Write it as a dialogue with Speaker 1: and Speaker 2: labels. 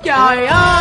Speaker 1: 加油